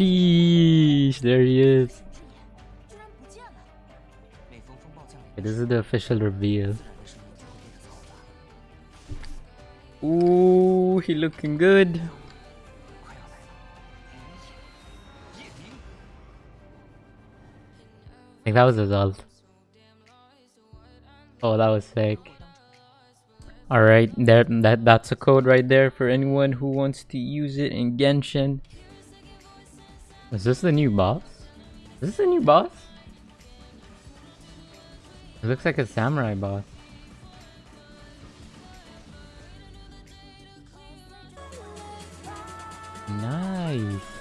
Sheesh, there he is. Okay, this is the official reveal. Ooh, he looking good. I think that was his ult. Oh, that was sick. Alright, that, that's a code right there for anyone who wants to use it in Genshin. Is this the new boss? Is this the new boss? It looks like a samurai boss. Nice.